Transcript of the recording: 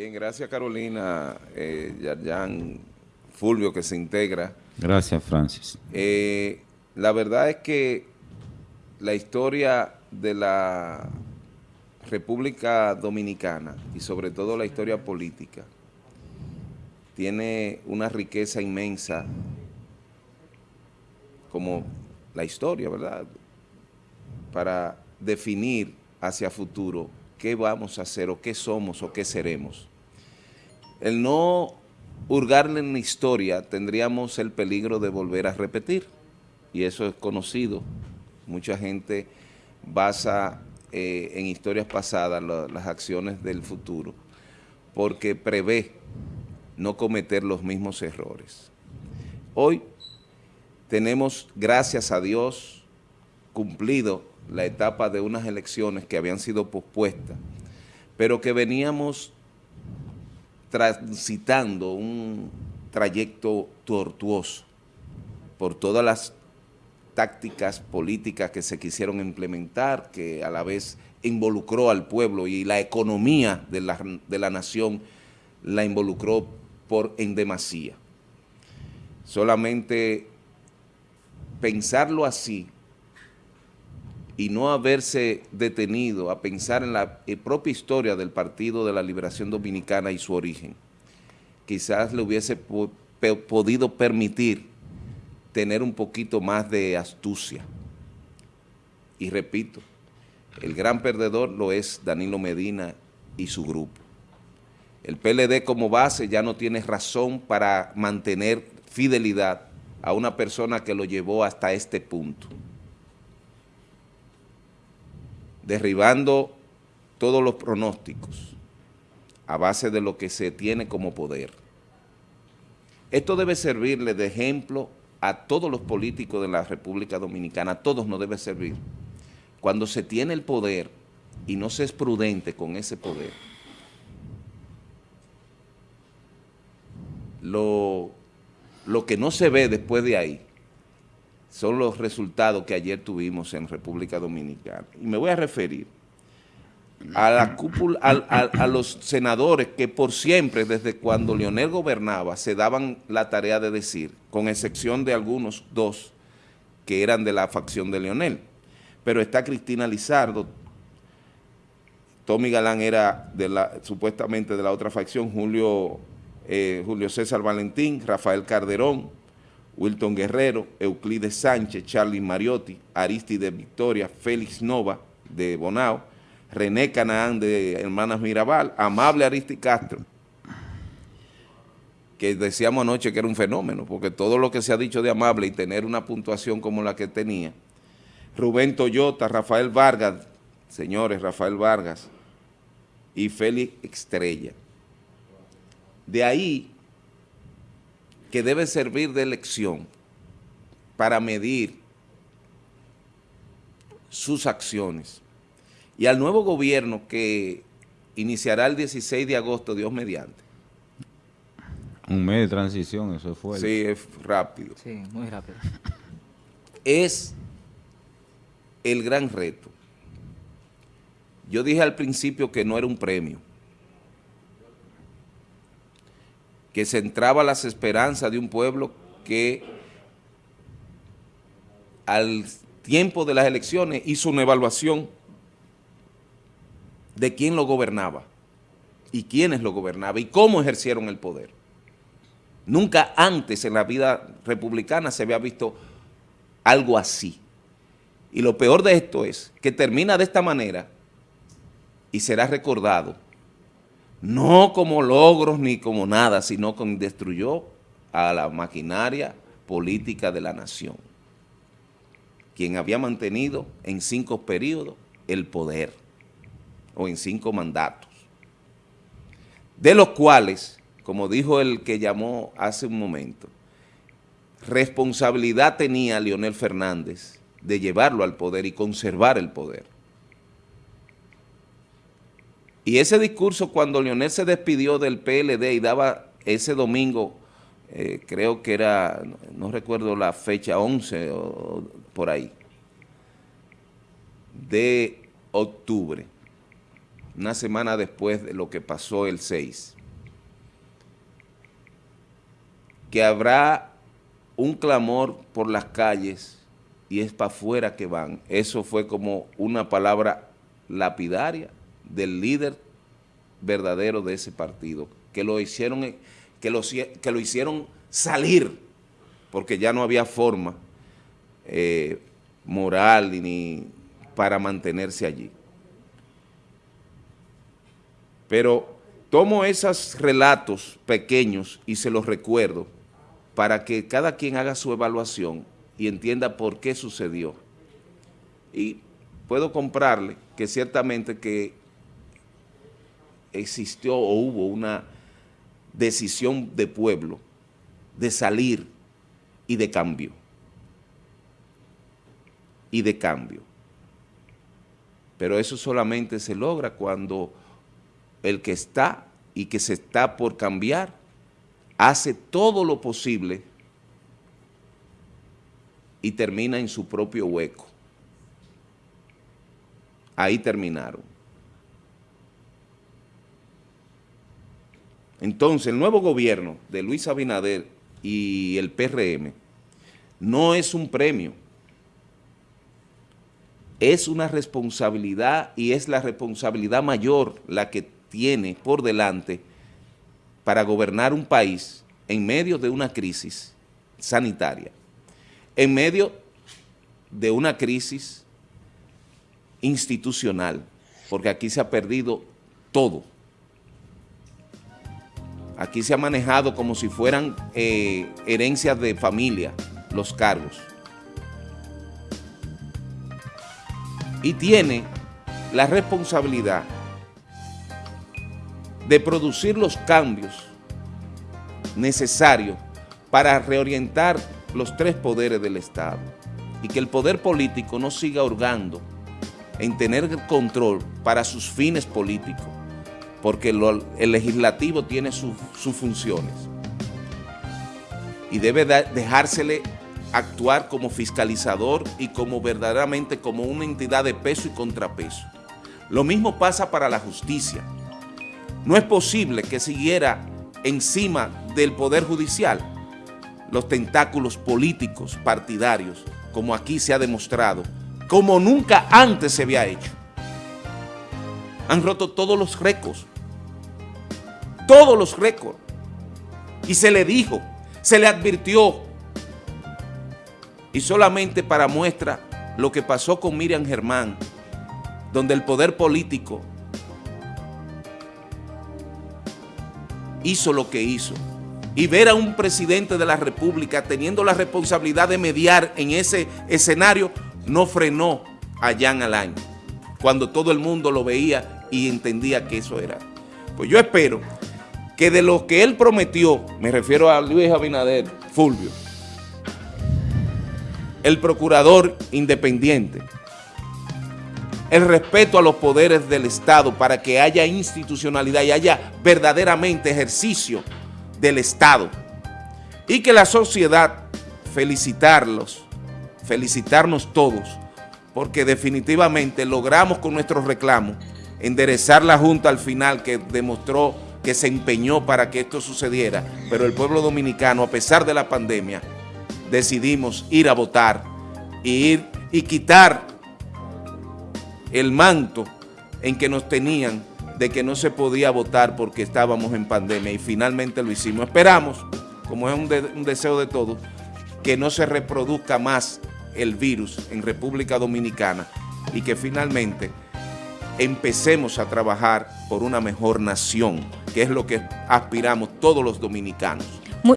Bien, gracias Carolina, eh, Yarjan Fulvio que se integra. Gracias Francis. Eh, la verdad es que la historia de la República Dominicana y sobre todo la historia política tiene una riqueza inmensa como la historia, ¿verdad? Para definir hacia futuro qué vamos a hacer o qué somos o qué seremos. El no hurgarle en la historia tendríamos el peligro de volver a repetir y eso es conocido. Mucha gente basa eh, en historias pasadas las acciones del futuro porque prevé no cometer los mismos errores. Hoy tenemos, gracias a Dios, cumplido la etapa de unas elecciones que habían sido pospuestas, pero que veníamos transitando un trayecto tortuoso por todas las tácticas políticas que se quisieron implementar, que a la vez involucró al pueblo y la economía de la, de la nación la involucró por en demasía. Solamente pensarlo así y no haberse detenido a pensar en la eh, propia historia del Partido de la Liberación Dominicana y su origen, quizás le hubiese podido permitir tener un poquito más de astucia. Y repito, el gran perdedor lo es Danilo Medina y su grupo. El PLD como base ya no tiene razón para mantener fidelidad a una persona que lo llevó hasta este punto. Derribando todos los pronósticos a base de lo que se tiene como poder. Esto debe servirle de ejemplo a todos los políticos de la República Dominicana, a todos nos debe servir. Cuando se tiene el poder y no se es prudente con ese poder, lo lo que no se ve después de ahí son los resultados que ayer tuvimos en República Dominicana. Y me voy a referir a la cúpula, a, los senadores que por siempre, desde cuando Leonel gobernaba, se daban la tarea de decir, con excepción de algunos dos que eran de la facción de Leonel. Pero está Cristina Lizardo, Tommy Galán era de la, supuestamente de la otra facción, Julio eh, Julio César Valentín, Rafael Carderón, Wilton Guerrero, Euclides Sánchez, Charlie Mariotti, Aristide Victoria, Félix Nova de Bonao, René Canaán de Hermanas Mirabal, Amable Aristi Castro, que decíamos anoche que era un fenómeno, porque todo lo que se ha dicho de Amable y tener una puntuación como la que tenía, Rubén Toyota, Rafael Vargas, señores, Rafael Vargas y Félix Estrella. De ahí que debe servir de lección para medir sus acciones. Y al nuevo gobierno que iniciará el 16 de agosto, Dios mediante. Un mes de transición, eso fue. Sí, es rápido. Sí, muy rápido. Es el gran reto. Yo dije al principio que no era un premio. Que centraba las esperanzas de un pueblo que al tiempo de las elecciones hizo una evaluación de quién lo gobernaba y quiénes lo gobernaban y cómo ejercieron el poder. Nunca antes en la vida republicana se había visto algo así. Y lo peor de esto es que termina de esta manera y será recordado no como logros ni como nada, sino que destruyó a la maquinaria política de la nación, quien había mantenido en cinco periodos el poder, o en cinco mandatos, de los cuales, como dijo el que llamó hace un momento, responsabilidad tenía Leonel Fernández de llevarlo al poder y conservar el poder. Y ese discurso cuando Leonel se despidió del PLD y daba ese domingo, eh, creo que era, no, recuerdo la fecha, 11 o por ahí, de octubre, una semana después de lo que pasó el 6, que habrá un clamor por las calles y es para afuera que van. Eso fue como una palabra lapidaria del líder verdadero de ese partido, que lo hicieron, que lo, que lo hicieron salir, porque ya no había forma eh, moral ni para mantenerse allí. Pero tomo esos relatos pequeños y se los recuerdo para que cada quien haga su evaluación y entienda por qué sucedió. Y puedo comprarle que ciertamente que existió o hubo una decisión de pueblo de salir y de cambio. Y de cambio. Pero eso solamente se logra cuando el que está y que se está por cambiar hace todo lo posible y termina en su propio hueco. Ahí terminaron. Entonces, el nuevo gobierno de Luis Abinader y el PRM no es un premio, es una responsabilidad y es la responsabilidad mayor la que tiene por delante para gobernar un país en medio de una crisis sanitaria, en medio de una crisis institucional, porque aquí se ha perdido todo. Aquí se ha manejado como si fueran eh, herencias de familia los cargos. Y tiene la responsabilidad de producir los cambios necesarios para reorientar los tres poderes del Estado y que el poder político no siga hurgando en tener control para sus fines políticos porque el legislativo tiene sus funciones y debe dejársele actuar como fiscalizador y como verdaderamente como una entidad de peso y contrapeso. Lo mismo pasa para la justicia. No es posible que siguiera encima del Poder Judicial los tentáculos políticos partidarios, como aquí se ha demostrado, como nunca antes se había hecho. Han roto todos los récords todos los récords. Y se le dijo, se le advirtió. Y solamente para muestra lo que pasó con Miriam Germán, donde el poder político hizo lo que hizo. Y ver a un presidente de la República teniendo la responsabilidad de mediar en ese escenario, no frenó a Jan Alain, cuando todo el mundo lo veía y entendía que eso era. Pues yo espero que de lo que él prometió, me refiero a Luis Abinader, Fulvio, el procurador independiente, el respeto a los poderes del Estado para que haya institucionalidad y haya verdaderamente ejercicio del Estado y que la sociedad felicitarlos, felicitarnos todos, porque definitivamente logramos con nuestros reclamos enderezar la Junta al final que demostró que se empeñó para que esto sucediera, pero el pueblo dominicano, a pesar de la pandemia, decidimos ir a votar y, ir, y quitar el manto en que nos tenían de que no se podía votar porque estábamos en pandemia. Y finalmente lo hicimos. Esperamos, como es un, un deseo de todos, que no se reproduzca más el virus en República Dominicana y que finalmente empecemos a trabajar por una mejor nación, que es lo que aspiramos todos los dominicanos.